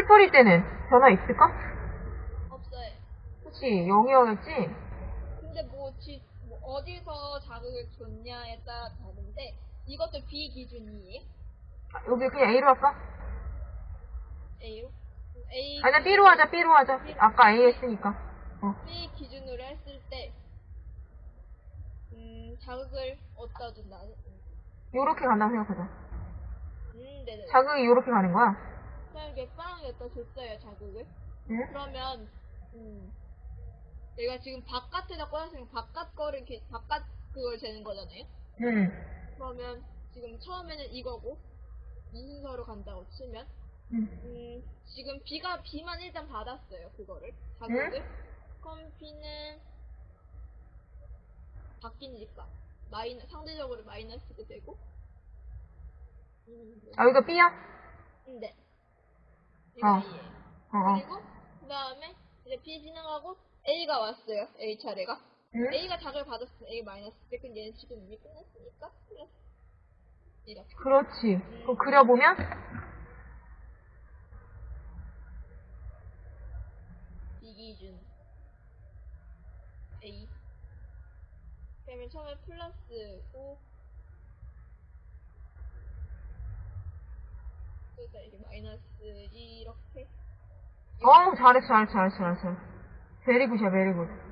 흩뿌릴 때는 변화 있을까? 없어요. 그치, 0이어야겠지? 근데 뭐, 지, 뭐 어디서 자극을 줬냐에 따라 다른데 이것도 비기준이에요. 아, 여기 그냥 A로 할까? A로? A 아니야, B로 하자, B로 하자. 아까 A 했으니까. 어. B 기준으로 했을 때 음, 자극을 어디다 준다? 요렇게 간다고 생각하자. 음, 네네. 자극이 요렇게 가는 거야. 이렇게 빵 여기다 줬어요, 자극을. 응? 그러면 음, 내가 지금 바깥에다 꽂았으니까 바깥 거를 이렇게 바깥 그걸 재는 거잖아요. 응. 그러면 지금 처음에는 이거고 이 순서로 간다고 치면 응. 음, 지금 B가 B만 일단 받았어요, 그거를. 자극을. 그럼 B는 바뀌니까. 마이너, 상대적으로 마이너스가 되고. 음, 아, 여기가 B야? 네. 이거 어. A예요. 어, 어. 그리고, 그 다음에, 이제 B 진행하고 A가 왔어요, A 차례가. 응? A가 자극을 받았으면 A 마이너스 때, 근데 얘는 지금 이미 끝났으니까, 플러스. 이렇게. 그렇지. 그럼 그려보면? 비기준 A 그러면 처음에 플러스고 이게 마이너스 이렇게 어우, 잘했어, 잘했어, 잘했어, 잘했어. 베리굿이야, 베리굿.